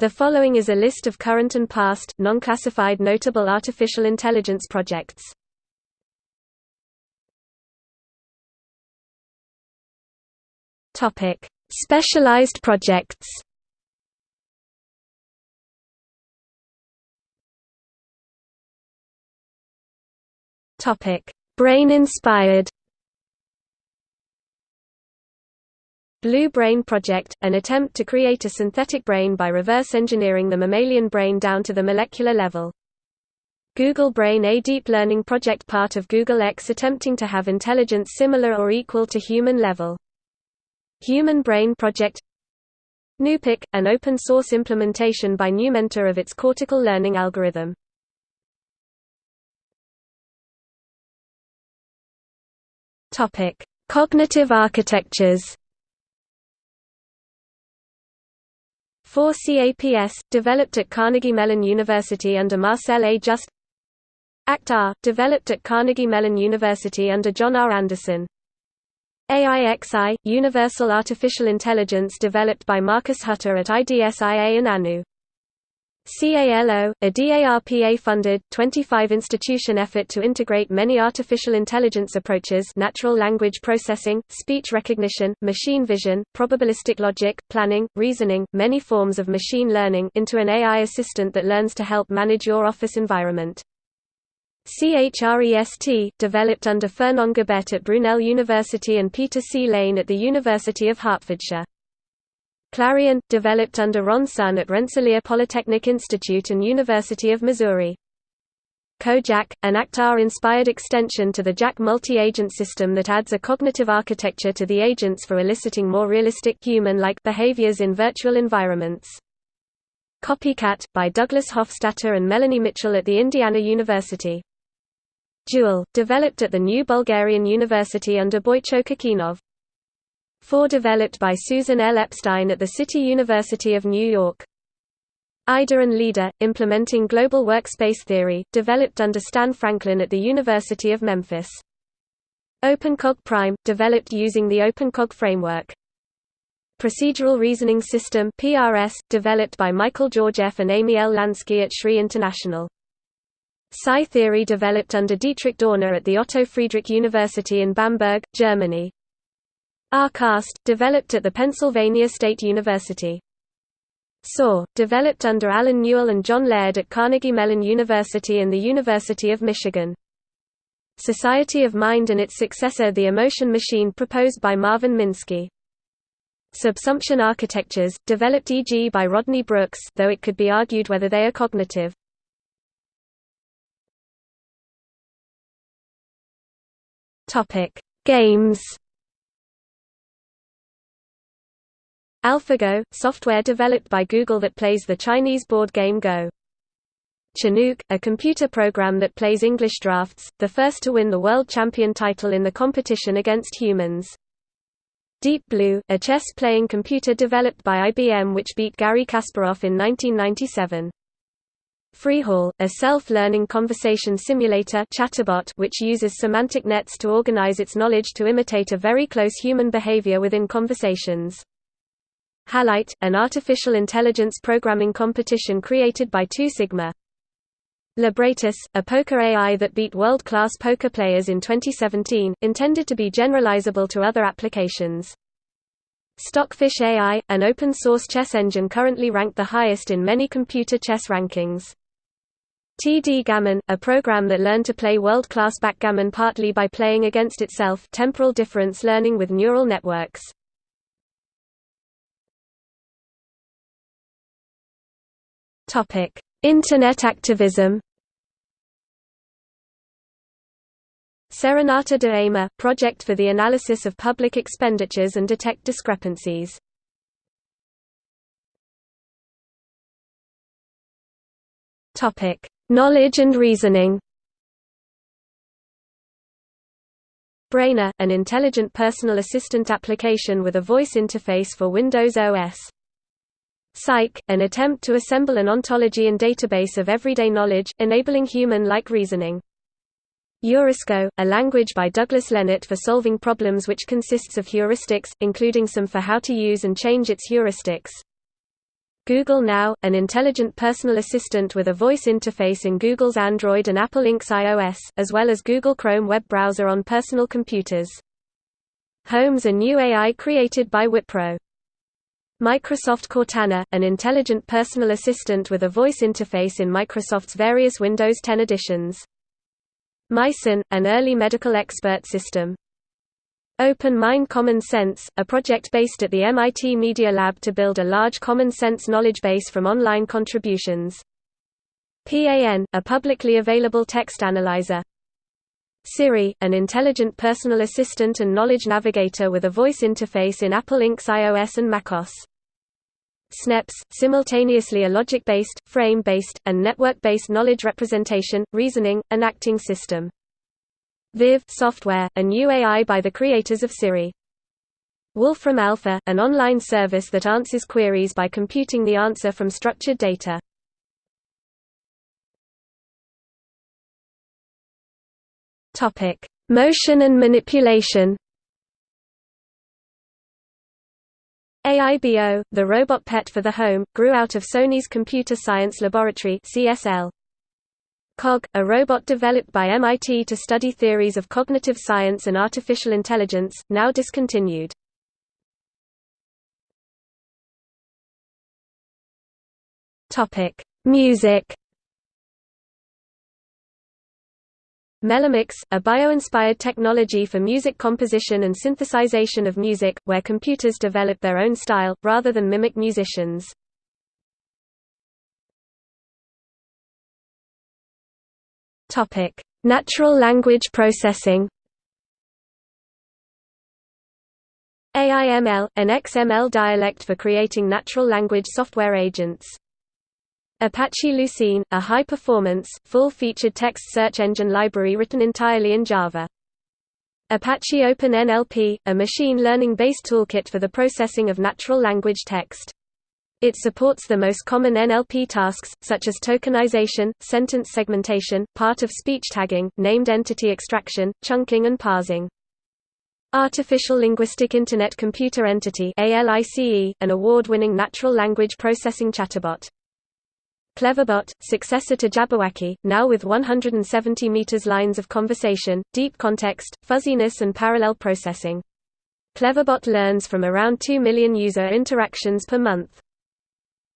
The following is a list of current and past, non-classified notable artificial intelligence projects. Topic: Specialized projects. Topic: Brain-inspired. Blue Brain Project, an attempt to create a synthetic brain by reverse engineering the mammalian brain down to the molecular level. Google Brain A deep learning project part of Google X attempting to have intelligence similar or equal to human level. Human Brain Project NuPic, an open-source implementation by Numenta of its cortical learning algorithm. Cognitive architectures. 4CAPS, developed at Carnegie Mellon University under Marcel A. Just ACT-R, developed at Carnegie Mellon University under John R. Anderson AIXI, Universal Artificial Intelligence developed by Marcus Hutter at IDSIA and ANU. CALO, a DARPA-funded, 25-institution effort to integrate many artificial intelligence approaches natural language processing, speech recognition, machine vision, probabilistic logic, planning, reasoning, many forms of machine learning into an AI assistant that learns to help manage your office environment. CHREST, developed under Fernand Gobet at Brunel University and Peter C. Lane at the University of Hertfordshire. Clarion, developed under Ron Sun at Rensselaer Polytechnic Institute and University of Missouri. CoJack, an ACT-R-inspired extension to the JACK multi-agent system that adds a cognitive architecture to the agents for eliciting more realistic human-like behaviors in virtual environments. Copycat, by Douglas Hofstadter and Melanie Mitchell at the Indiana University. DUAL, developed at the New Bulgarian University under Boicho Kokinov. 4 developed by Susan L. Epstein at the City University of New York. IDA and LIDA, implementing global workspace theory, developed under Stan Franklin at the University of Memphis. OpenCog Prime, developed using the OpenCog framework. Procedural Reasoning System PRS, developed by Michael Georgeff and Amy L. Lansky at SRI International. Psi theory developed under Dietrich Dorner at the Otto Friedrich University in Bamberg, Germany. RCAST, developed at the Pennsylvania State University. Soar, developed under Allen Newell and John Laird at Carnegie Mellon University and the University of Michigan. Society of Mind and its successor the Emotion Machine proposed by Marvin Minsky. Subsumption architectures, developed e.g. by Rodney Brooks though it could be argued whether they are cognitive. Games. AlphaGo, software developed by Google that plays the Chinese board game Go. Chinook, a computer program that plays English draughts, the first to win the world champion title in the competition against humans. Deep Blue, a chess-playing computer developed by IBM which beat Garry Kasparov in 1997. FreeHAL, a self-learning conversation simulator chatterbot which uses semantic nets to organize its knowledge to imitate a very close human behavior within conversations. Halite, an artificial intelligence programming competition created by 2 Sigma. Libratus, a poker AI that beat world-class poker players in 2017, intended to be generalizable to other applications. Stockfish AI, an open-source chess engine currently ranked the highest in many computer chess rankings. TD Gammon, a program that learned to play world-class backgammon partly by playing against itself temporal difference learning with neural networks. Internet activism Serenata de Amor, project for the analysis of public expenditures and detect discrepancies. Knowledge and reasoning Braina, an intelligent personal assistant application with a voice interface for Windows OS. Cyc, an attempt to assemble an ontology and database of everyday knowledge, enabling human-like reasoning. Eurisko, a language by Douglas Lenat for solving problems which consists of heuristics, including some for how to use and change its heuristics. Google Now, an intelligent personal assistant with a voice interface in Google's Android and Apple Inc.'s iOS, as well as Google Chrome web browser on personal computers. Holmes a new AI created by Wipro. Microsoft Cortana, an intelligent personal assistant with a voice interface in Microsoft's various Windows 10 editions. Mycin, an early medical expert system. Open Mind Common Sense, a project based at the MIT Media Lab to build a large common sense knowledge base from online contributions. PAN, a publicly available text analyzer. Siri, an intelligent personal assistant and knowledge navigator with a voice interface in Apple Inc.'s iOS and macOS. SNEPS, simultaneously a logic-based, frame-based, and network-based knowledge representation, reasoning, and acting system. Viv software, a new AI by the creators of Siri. Wolfram Alpha, an online service that answers queries by computing the answer from structured data. Topic: Motion and manipulation. AIBO, the robot pet for the home, grew out of Sony's Computer Science Laboratory (CSL). COG, a robot developed by MIT to study theories of cognitive science and artificial intelligence, now discontinued. Topic: Music. Melomics, a bio-inspired technology for music composition and synthesization of music, where computers develop their own style, rather than mimic musicians. Natural language processing. AIML, an XML dialect for creating natural language software agents. Apache Lucene, a high-performance, full-featured text search engine library written entirely in Java. Apache OpenNLP, a machine learning-based toolkit for the processing of natural language text. It supports the most common NLP tasks, such as tokenization, sentence segmentation, part-of-speech tagging, named entity extraction, chunking and parsing. Artificial Linguistic Internet Computer Entity an award-winning natural language processing chatbot. Cleverbot, successor to Jabberwacky, now with 170 meters lines of conversation, deep context, fuzziness and parallel processing. Cleverbot learns from around 2 million user interactions per month.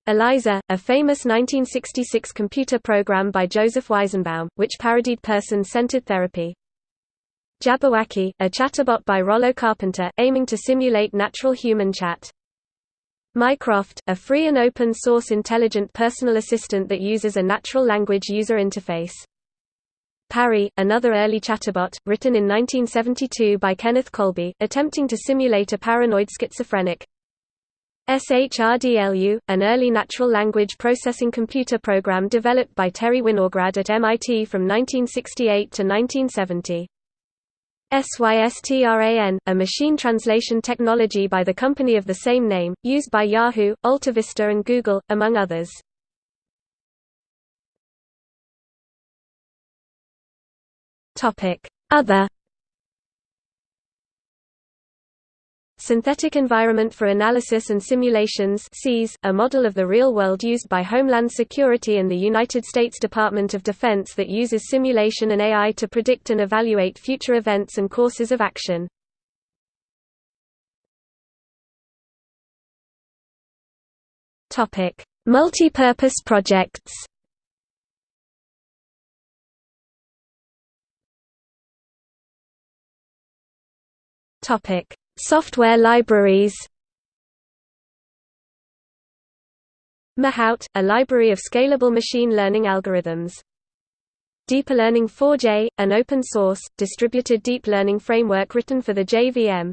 ELIZA, a famous 1966 computer program by Joseph Weizenbaum, which parodied person-centered therapy. Jabberwacky, a chatterbot by Rollo Carpenter, aiming to simulate natural human chat. Mycroft, a free and open-source intelligent personal assistant that uses a natural language user interface. Parry, another early chatterbot, written in 1972 by Kenneth Colby, attempting to simulate a paranoid schizophrenic. SHRDLU, an early natural language processing computer program developed by Terry Winograd at MIT from 1968 to 1970. SYSTRAN, a machine translation technology by the company of the same name, used by Yahoo, AltaVista and Google, among others. Other Synthetic Environment for Analysis and Simulations a model of the real world used by Homeland Security and the United States Department of Defense that uses simulation and AI to predict and evaluate future events and courses of action. Multi-purpose projects Topic Software libraries Mahout, a library of scalable machine learning algorithms. DeepLearning 4J, an open-source, distributed deep learning framework written for the JVM.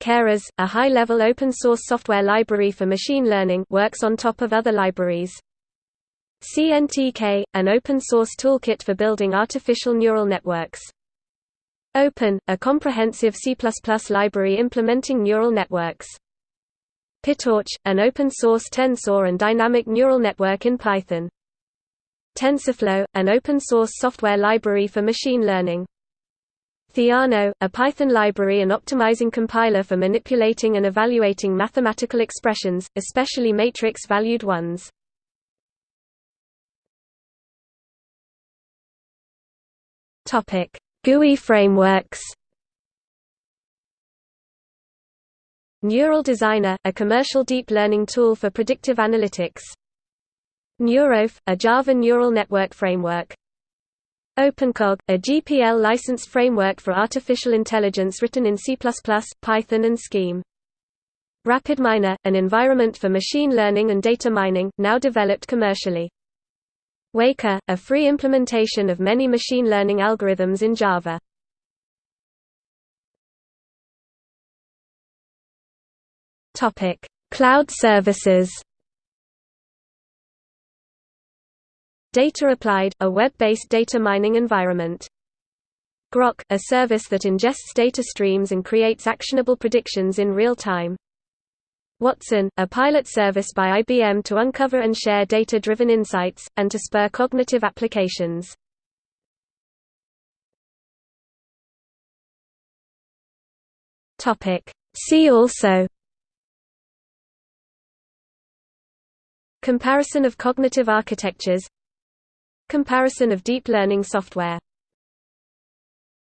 Keras, a high-level open-source software library for machine learning works on top of other libraries. CNTK, an open-source toolkit for building artificial neural networks. Open, a comprehensive C++ library implementing neural networks. PyTorch, an open-source tensor and dynamic neural network in Python. TensorFlow, an open-source software library for machine learning. Theano, a Python library and optimizing compiler for manipulating and evaluating mathematical expressions, especially matrix-valued ones. GUI frameworks Neural Designer, a commercial deep learning tool for predictive analytics Neuroph, a Java neural network framework OpenCog, a GPL licensed framework for artificial intelligence written in C++, Python and Scheme. RapidMiner, an environment for machine learning and data mining, now developed commercially. Weka, a free implementation of many machine learning algorithms in Java. Topic: Cloud services. Data Applied, a web-based data mining environment. Grok, a service that ingests data streams and creates actionable predictions in real time. Watson, a pilot service by IBM to uncover and share data-driven insights, and to spur cognitive applications. See also Comparison of cognitive architectures Comparison of deep learning software